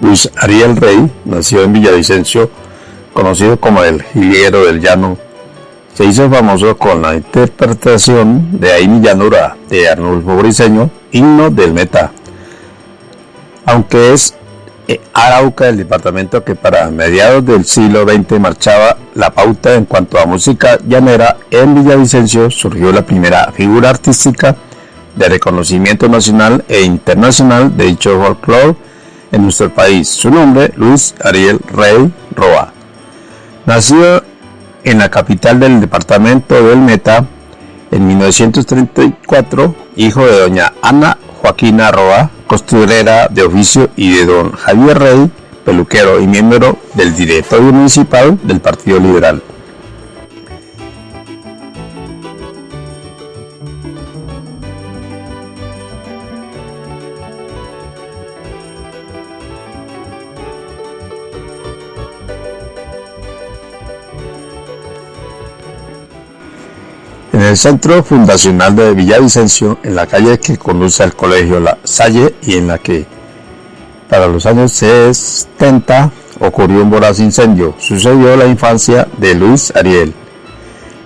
Luis Ariel Rey nació en Villavicencio, conocido como el Jilguero del Llano. Se hizo famoso con la interpretación de Aini Llanura de Arnulfo Briceño, himno del Meta. Aunque es eh, Arauca, el departamento que para mediados del siglo XX marchaba la pauta en cuanto a música llanera, en Villavicencio surgió la primera figura artística de reconocimiento nacional e internacional de dicho folclore en nuestro país. Su nombre, Luis Ariel Rey Roa. Nació en la capital del departamento del Meta en 1934, hijo de doña Ana Joaquina Roa, costurera de oficio, y de don Javier Rey, peluquero y miembro del directorio municipal del Partido Liberal. El centro fundacional de Villavicencio, en la calle que conduce al colegio La Salle y en la que para los años 70 ocurrió un voraz incendio, sucedió la infancia de Luis Ariel.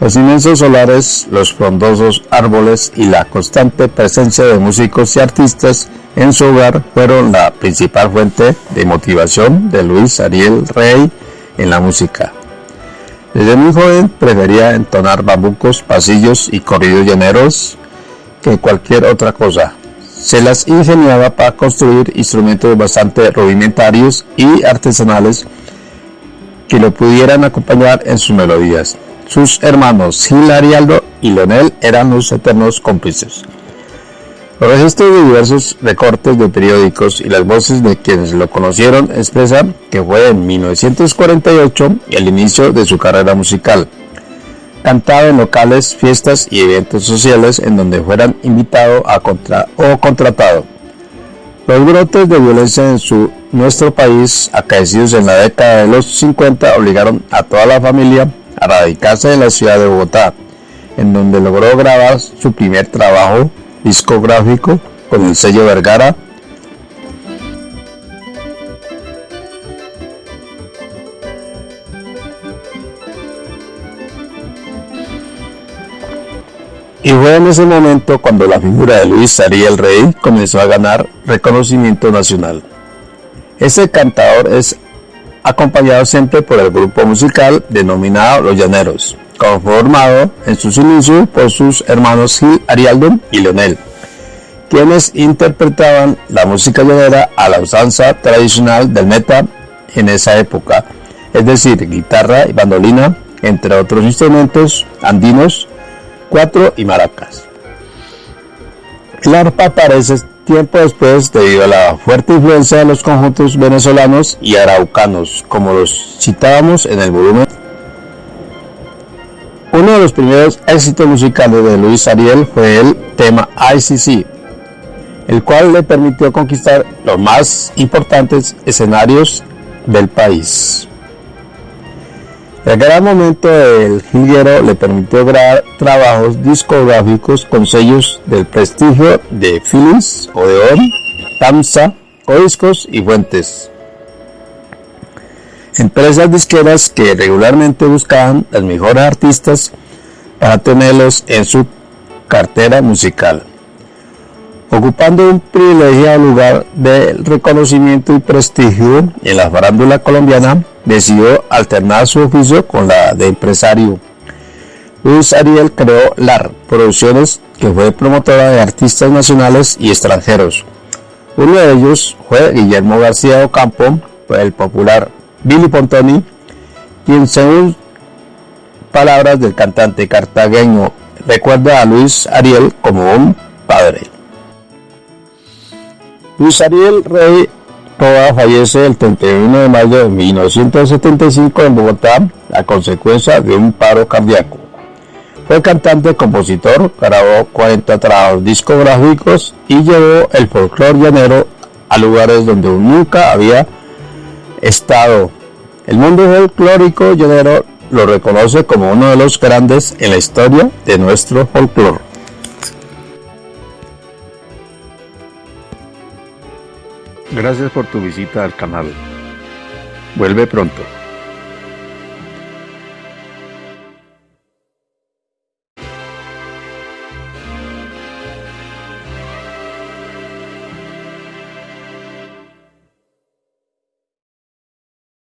Los inmensos solares, los frondosos árboles y la constante presencia de músicos y artistas en su hogar fueron la principal fuente de motivación de Luis Ariel Rey en la música. Desde muy joven prefería entonar bambucos, pasillos y corridos llaneros que cualquier otra cosa. Se las ingeniaba para construir instrumentos bastante rudimentarios y artesanales que lo pudieran acompañar en sus melodías. Sus hermanos Gil Arialdo y Leonel eran los eternos cómplices. Los registros de diversos recortes de periódicos y las voces de quienes lo conocieron expresan que fue en 1948 el inicio de su carrera musical. Cantaba en locales, fiestas y eventos sociales en donde fueran invitado a contra o contratado. Los brotes de violencia en nuestro país, acaecidos en la década de los 50, obligaron a toda la familia a radicarse en la ciudad de Bogotá, en donde logró grabar su primer trabajo discográfico con el sello Vergara. Y fue en ese momento cuando la figura de Luis Ariel Rey comenzó a ganar reconocimiento nacional. Ese cantador es acompañado siempre por el grupo musical denominado Los Llaneros conformado en sus inicios por sus hermanos Gil Arialdo y Leonel, quienes interpretaban la música llanera a la usanza tradicional del meta en esa época, es decir, guitarra y bandolina, entre otros instrumentos andinos, cuatro y maracas. El arpa aparece tiempo después debido a la fuerte influencia de los conjuntos venezolanos y araucanos, como los citábamos en el volumen uno de los primeros éxitos musicales de Luis Ariel fue el tema ICC, el cual le permitió conquistar los más importantes escenarios del país. El gran momento del jilguero le permitió grabar trabajos discográficos con sellos del prestigio de Philips, Odeon, Tamsa, Codiscos y Fuentes empresas disqueras que regularmente buscaban los mejores artistas para tenerlos en su cartera musical. Ocupando un privilegiado lugar de reconocimiento y prestigio en la farándula colombiana, decidió alternar su oficio con la de empresario. Luis Ariel creó LAR Producciones, que fue promotora de artistas nacionales y extranjeros. Uno de ellos fue Guillermo García Ocampo, el popular Billy Pontoni, quien según palabras del cantante cartagueño recuerda a Luis Ariel como un padre. Luis Ariel Rey Roa fallece el 31 de mayo de 1975 en Bogotá a consecuencia de un paro cardíaco. Fue cantante, compositor, grabó 40 trabajos discográficos y llevó el folclore llanero a lugares donde nunca había estado. El mundo folclórico llanero lo reconoce como uno de los grandes en la historia de nuestro folclore. Gracias por tu visita al canal. Vuelve pronto.